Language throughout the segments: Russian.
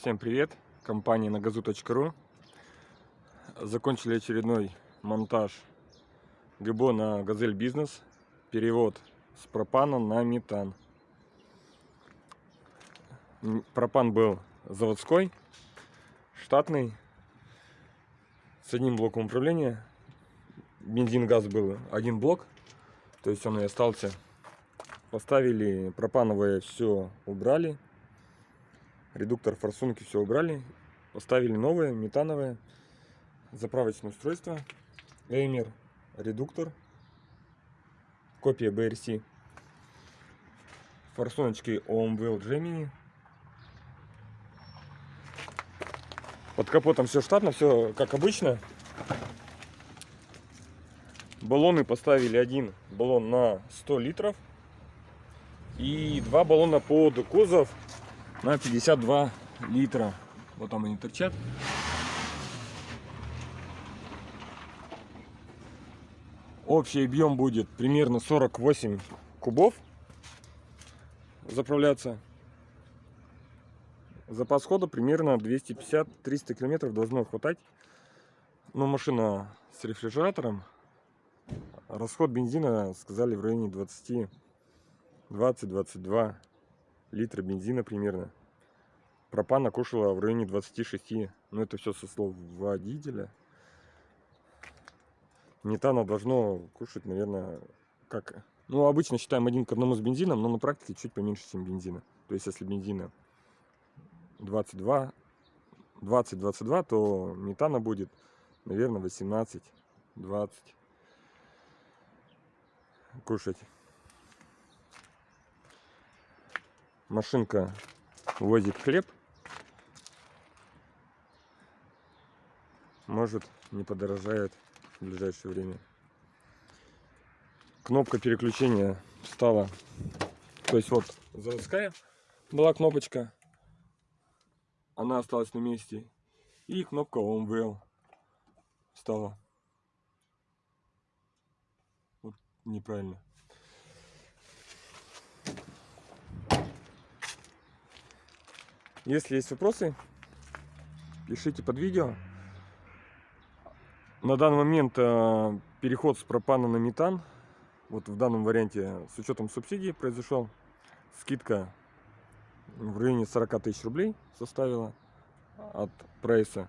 Всем привет! Компания на газу.ру Закончили очередной монтаж ГБО на Газель Бизнес. Перевод с пропана на метан. Пропан был заводской, штатный, с одним блоком управления. Бензин-газ был один блок, то есть он и остался. Поставили пропановое, все убрали редуктор, форсунки все убрали. Поставили новые, метановые. Заправочное устройство. Эймер, редуктор. Копия BRC. Форсуночки OMWL Gemini. Под капотом все штатно, все как обычно. Баллоны поставили один баллон на 100 литров. И два баллона под кузов на 52 литра. Вот там они торчат. Общий объем будет примерно 48 кубов заправляться. Запас хода примерно 250-300 километров должно хватать. Но машина с рефрижератором. Расход бензина сказали в районе 20 20-22 литра бензина примерно. Пропана кушала в районе 26. Но ну, это все со слов водителя. Метана должно кушать, наверное, как... Ну, обычно считаем один к одному с бензином, но на практике чуть поменьше, чем бензина. То есть, если бензина 22, 20-22, то метана будет, наверное, 18-20 кушать. Машинка возит хлеб. Может не подорожает в ближайшее время. Кнопка переключения стала. То есть вот заводская была кнопочка. Она осталась на месте. И кнопка OMVL стала. Вот неправильно. Если есть вопросы, пишите под видео. На данный момент э, переход с пропана на метан, вот в данном варианте с учетом субсидий произошел. Скидка в районе 40 тысяч рублей составила от прайса.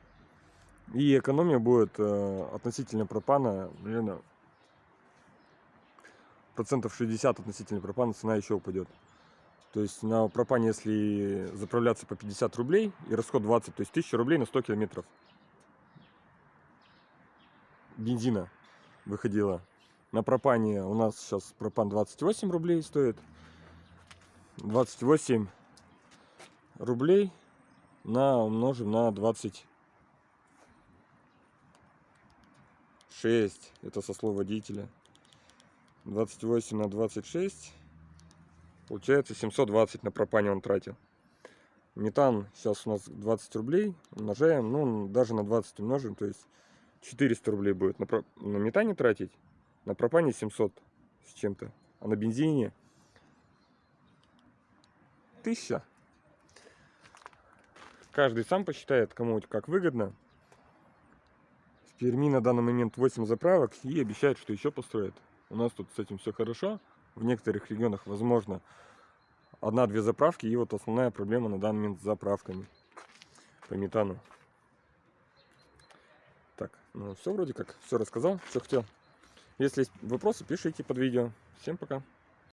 И экономия будет э, относительно пропана, наверное, процентов 60 относительно пропана цена еще упадет. То есть на пропане, если заправляться по 50 рублей и расход 20, то есть 1000 рублей на 100 километров бензина выходило. На пропане у нас сейчас пропан 28 рублей стоит. 28 рублей на умножим на 26. Это со слов водителя. 28 на 26 Получается 720 на пропане он тратил. Метан сейчас у нас 20 рублей. Умножаем, ну даже на 20 умножим. То есть 400 рублей будет на, про... на метане тратить. На пропане 700 с чем-то. А на бензине 1000. Каждый сам посчитает, кому как выгодно. В Перми на данный момент 8 заправок и обещают, что еще построят. У нас тут с этим все хорошо в некоторых регионах возможно одна-две заправки. И вот основная проблема на данный момент с заправками по метану. Так, ну все вроде как, все рассказал, что хотел. Если есть вопросы, пишите под видео. Всем пока.